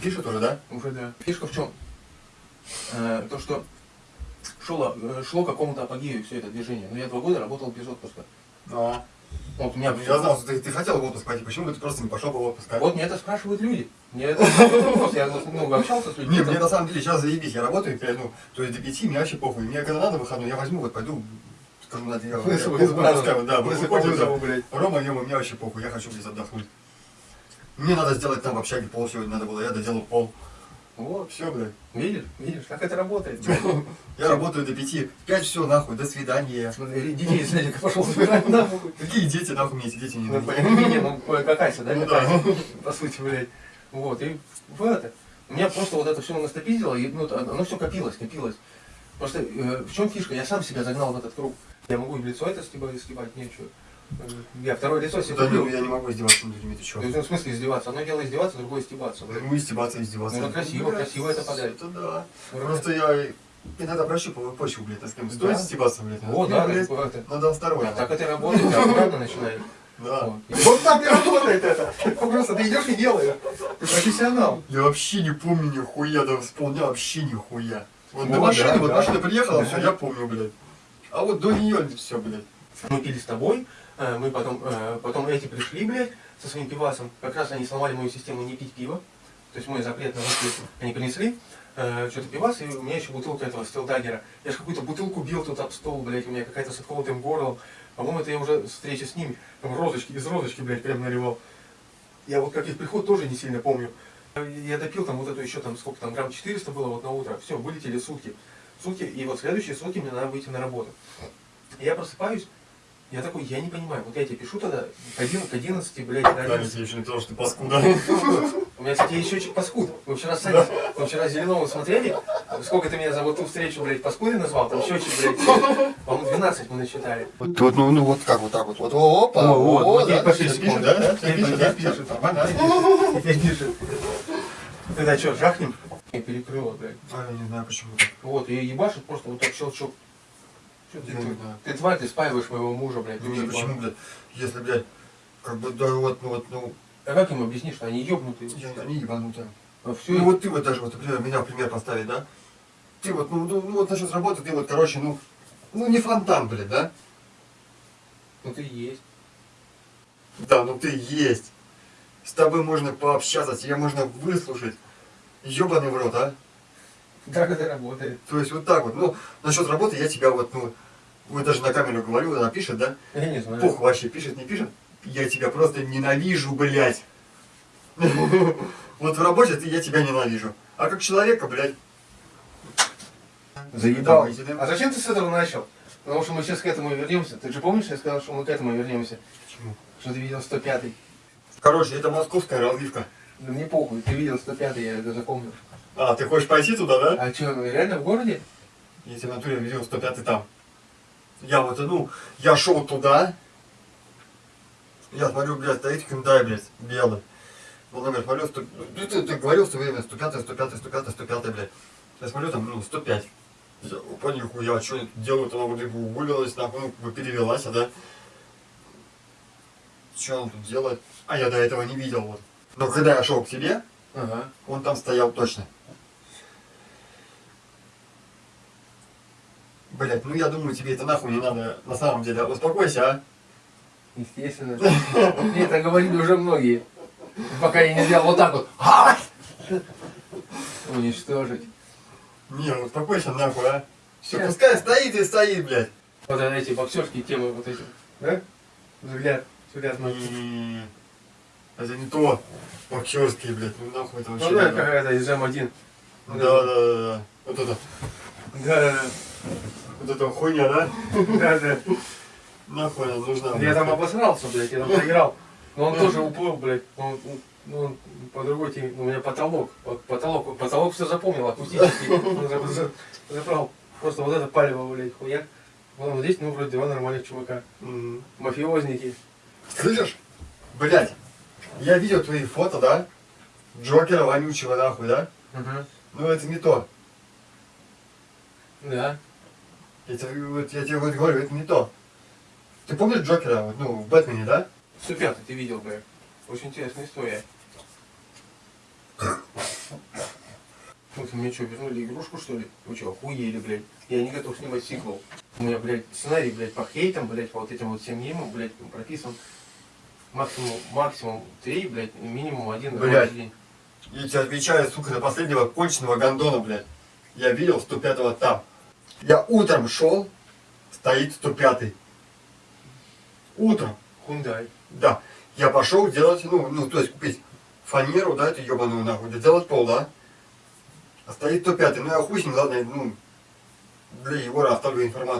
Пишет уже, да? Уже да. Фишка в чем? Э, то, что шло, э, шло к какому-то апогею все это движение. Но я два года работал без отпуска. А. Вот у меня Я знал, что ты, ты хотел в отпуск пойти, почему бы ты просто не пошел бы в отпуск? Вот мне это спрашивают люди. Мне это вопрос. Я ну, общался с людьми. Не, мне на самом деле сейчас заебись, я работаю, ну, то есть до пяти мне вообще похуй. Мне когда надо выходной, я возьму, вот пойду, скажу, я вызовом, выпускаю, да, выходим, да. Рома, ема, мне вообще похуй, я хочу здесь отдохнуть. Мне надо сделать там в общаге пол сегодня надо было, я доделал пол. Вот. Все, блядь. Видишь, видишь, как это работает. Я работаю до пяти. Пять все, нахуй, до свидания. Смотри, Детей садика пошел собирать нахуй. Какие дети, нахуй мне эти дети не Ну, нужны. не, ну, какая-то, да, Ну, какая по сути, блядь. Вот, и в это. У меня просто вот это все настопиздило, и ну, оно все копилось, копилось. Просто э, в чем фишка? Я сам себя загнал в этот круг. Я могу и в лицо это стебать, стебать, нечего. Я второе лицо себе Да, не, я не могу издеваться над людьми, ты есть, ну, в смысле издеваться? Одно дело издеваться, другое стебаться. Ну, издеваться, издеваться. Ну, красиво, красиво это подать. Это да. Просто я иногда прощупываю почву, блядь, а с кем стоит Да. стебаться, блядь. Не, да, блядь, это. Надо осторожно. А так это работает, я аккуратно начинаю. Да. Вот. Так и работает это. Просто ты идешь и делаешь. Ты профессионал. Я вообще не помню нихуя, да вспомнил вообще нихуя. Вот до машины, да, вот да. машина приехала, Да. все, я помню, блядь. А вот до нее все, блядь. Мы пили с тобой, мы потом, э, потом эти пришли, блядь, со своим пивасом. Как раз они сломали мою систему не пить пиво. То есть мой запрет на выпить. Они принесли э, что-то пивас, и у меня еще бутылка этого стилдагера. Я же какую-то бутылку бил тут об стол, блядь, у меня какая-то с отколотым горлом. По-моему, это я уже встреча с ними, там розочки, из розочки, блядь, прям наливал. Я вот как их приход тоже не сильно помню. Я допил там вот эту еще там, сколько там, грамм 400 было вот на утро. Все, вылетели сутки. Сутки, и вот следующие сутки мне надо выйти на работу. Я просыпаюсь, я такой, я не понимаю, вот я тебе пишу тогда 11, к 11 блядь, до Да, 11. тебе еще не то, что ты паскуда. У меня, кстати, есть счетчик паскуд. Мы вчера с Саней, мы вчера с Зеленовым смотрели, сколько ты меня за вот ту встречу, блядь, паскудой назвал, там счетчик, блядь, по-моему, 12 мы насчитали. Вот, вот, ну, ну, вот как вот так вот. Вот, опа, О, вот, вот, да, пишет, да, да, пишет, да, пишет. всё, нормально. Пишет. Тогда что, жахнем? И перекрыло, блядь. А, я не знаю почему. Вот, и ебашит просто вот так щелчок. Что ты, Я ты, тварь, ты спаиваешь моего мужа, блядь. Ну, почему, блядь, если, блядь, как бы, да, вот, ну, вот, ну, А как им объяснишь, что они ебнутые? я- они ебанутые. А все, Ну вот ты вот даже, вот, например, меня в пример поставить, да? Ты вот, ну, ну, ну вот насчет работы, ты вот, короче, ну, ну не фонтан, блядь, да? ну ты есть. Да, ну ты есть. С тобой можно пообщаться, тебя можно выслушать. Ёбаный в рот, а? Это работает. То есть вот так вот. Ну, насчет работы я тебя вот, ну, вот даже на камеру говорю, она пишет, да? Я не знаю. Пух вообще, пишет, не пишет. Я тебя просто ненавижу, блядь. Вот в работе ты, я тебя ненавижу. А как человека, блядь. Заебал. А зачем ты с этого начал? Потому что мы сейчас к этому вернемся. Ты же помнишь, я сказал, что мы к этому вернемся? Почему? Что ты видел 105-й. Короче, это московская развивка. Да мне похуй, ты видел 105-й, я это запомнил. А, ты хочешь пойти туда, да? А что, реально в городе? Если в натуре видел 105 там. Я вот, ну, я шел туда. Я смотрю, блядь, стоит Hyundai, блядь, белый. Ну, номер смотрю, 100, ну, ты, ты говорил все время 105, 105, 105, 105, блядь. Я смотрю, там, ну, 105. Я, опа, нихуя, что она вроде бы уволилась, нахуй, ну, перевелась, а, да? Что он тут делает? А я до этого не видел, вот. Но когда я шел к тебе, Ага. он там стоял точно. Блять, ну я думаю, тебе это нахуй не надо на самом деле. Успокойся, а? Естественно. Мне это говорили уже многие. Пока я не сделал вот так вот. Уничтожить. Не, успокойся нахуй, а? Все, пускай стоит и стоит, блядь. Вот эти боксерские темы, вот эти. Да? Взгляд. Взгляд на М, Это не то. Боксерские, блядь, ну нахуй это вообще. Ну да, какая-то из М1. да, да, да, да. Вот это, Да, да, вот эта хуйня, да? да. да. Нахуй она нужна. Я там обосрался, блядь, я там проиграл. Но он тоже уплыл, блядь. Он, ну, он по другой теме. У меня потолок. Вот потолок. Потолок все запомнил, акустический. Он за- за- Забрал. Просто вот это палево, блядь, хуяк. Вон вот здесь, ну, вроде два нормальных чувака. Мафиозники. Слышишь? Блять, я видел твои фото, да? Джокера вонючего нахуй, да? Ага. Ну это не то. Да. Я тебе, вот, я тебе вот говорю, это не то. Ты помнишь Джокера, вот, ну, в Бэтмене, да? 105 ты видел, блядь. Очень интересная история. Вот мне что, вернули игрушку, что ли? Вы что, охуели, блядь? Я не готов снимать сиквел. У меня, блядь, сценарий, блядь, по хейтам, блядь, по вот этим вот всем мемам, блядь, прописан. Максимум, максимум три, блядь, минимум один Блядь. день. Я тебе отвечаю, сука, на последнего конченого гондона, блядь. Я видел 105-го там. Я утром шел, стоит 105-й. Утром. Хундай. Да. Я пошел делать, ну, ну, то есть купить фанеру, да, эту ебаную нахуй, да, делать пол, да. А стоит 105-й, ну я хуй с ним, ладно, ну, для Егора оставлю информацию.